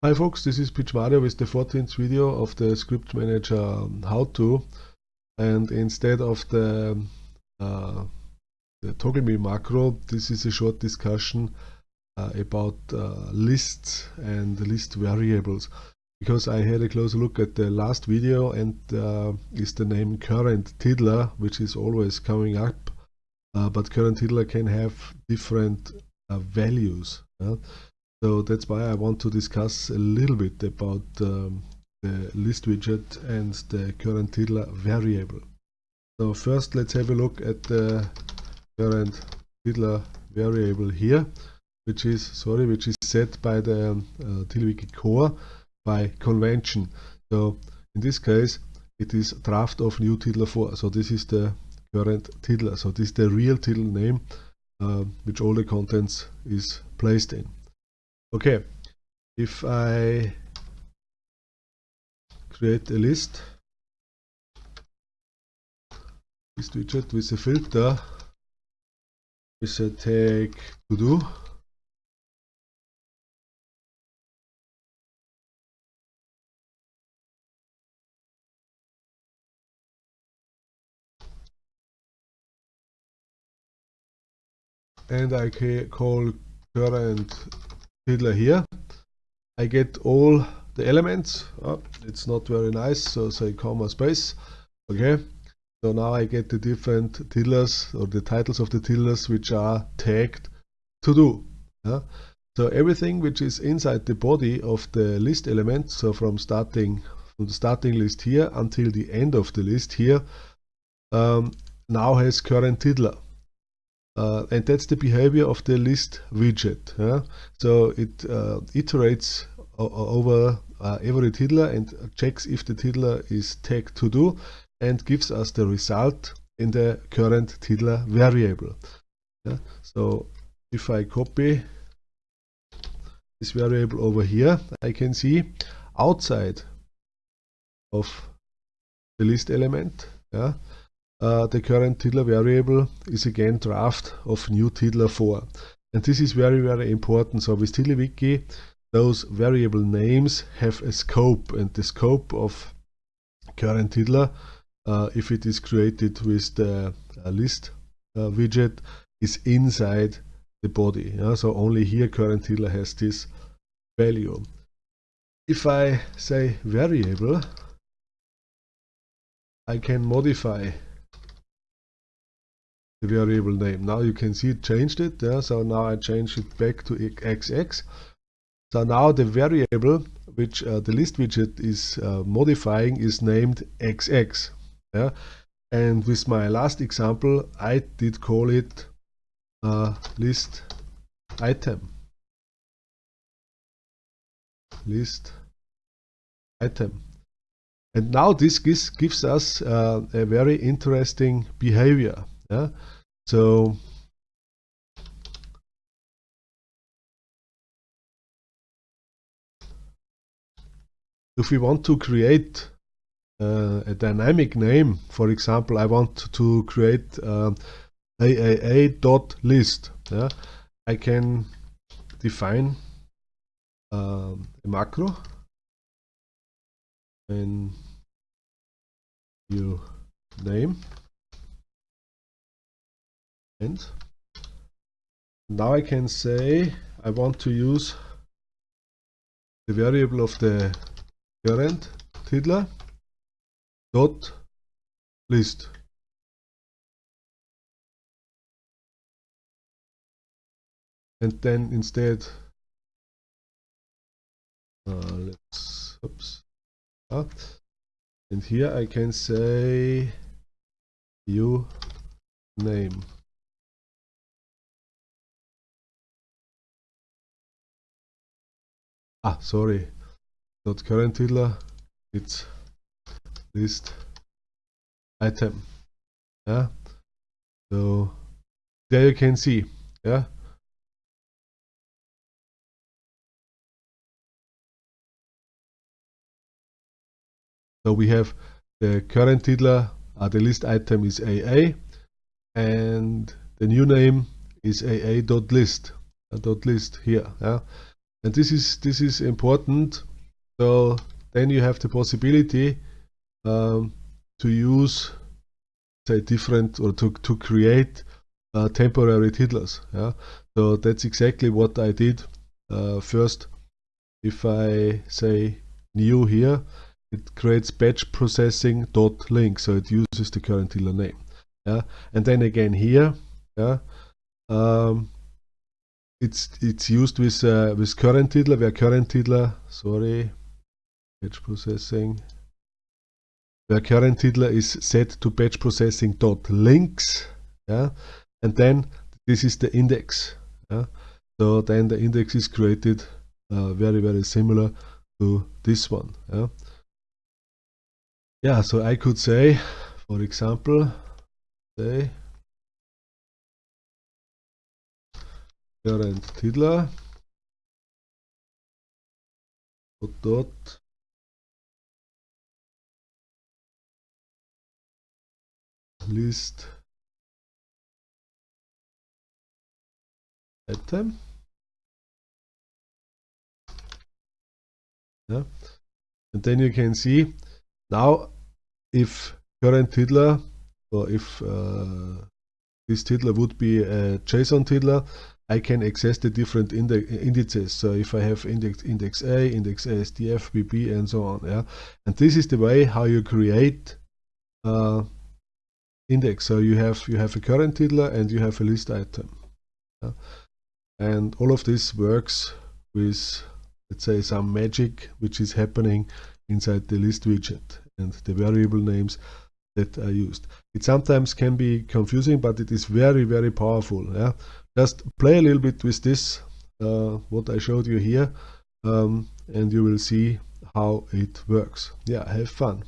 Hi folks, this is Pitch Mario with the 14th video of the Script Manager um, how-to and instead of the, uh, the toggle me macro, this is a short discussion uh, about uh, lists and list variables. Because I had a closer look at the last video and uh, is the name current tiddler which is always coming up uh, but current tiddler can have different uh, values. So that's why I want to discuss a little bit about um, the list widget and the current tiddler variable. So first let's have a look at the current tiddler variable here, which is sorry, which is set by the uh, TiddlyWiki core by convention. So in this case it is draft of new tiddler 4. So this is the current tiddler. So this is the real tiddler name uh, which all the contents is placed in. Okay, if I create a list, list widget with a filter, with a tag to do, and I call current tiddler here. I get all the elements. Oh, it's not very nice, so say comma space. Okay. So now I get the different tiddlers or the titles of the tiddlers which are tagged to do. Yeah? So everything which is inside the body of the list element, so from starting from the starting list here until the end of the list here, um, now has current tiddler. Uh, and that's the behavior of the list widget. Yeah? So it uh, iterates over uh, every tiddler and checks if the tiddler is tagged to do and gives us the result in the current tiddler variable. Yeah? So if I copy this variable over here, I can see outside of the list element, yeah, uh, the current tiddler variable is again draft of new tiddler 4 and this is very very important. So with TiddlyWiki those variable names have a scope. And the scope of current tiddler uh, if it is created with the uh, list uh, widget is inside the body. Yeah? so only here current tiddler has this value. If I say variable I can modify the variable name. Now you can see it changed it. Yeah? So now I changed it back to xx. So now the variable which uh, the list widget is uh, modifying is named xx. Yeah? And with my last example, I did call it uh, list item. List item. And now this gives, gives us uh, a very interesting behavior. Yeah. So if we want to create uh, a dynamic name, for example, I want to create uh, aaa.list. Yeah, I can define um, a macro and new name and now I can say I want to use the variable of the current tiddler dot list. And then instead uh, let's oops uh, and here I can say you name ah sorry. Not current tiddler it's list item. Yeah. So there you can see. Yeah. So we have the current tiddler uh, the list item is AA and the new name is AA.list uh, dot list here. Yeah and this is this is important. So then you have the possibility um, to use say different or to, to create uh, temporary tiddlers yeah? So that's exactly what I did uh, first. If I say new here it creates batch processing dot link. So it uses the current tiddler name yeah? And then again here yeah? Um, it's it's used with uh, with current tiddler where current tiddler sorry. Batch processing. Where current tiddler is set to batch processing dot links yeah? And then this is the index yeah? So then the index is created uh, very very similar to this one yeah? Yeah so I could say for example say current tiddler dot. List. Item. Yeah. And then you can see now if current tiddler or if uh, this tiddler would be a JSON tiddler I can access the different indices. So if I have index index A index ASDF BB and so on yeah. And this is the way how you create uh, index. So you have you have a current tiddler and you have a list item yeah? and all of this works with let's say some magic which is happening inside the list widget and the variable names that are used. It sometimes can be confusing but it is very very powerful yeah just play a little bit with this uh, what I showed you here um, and you will see how it works. Yeah have fun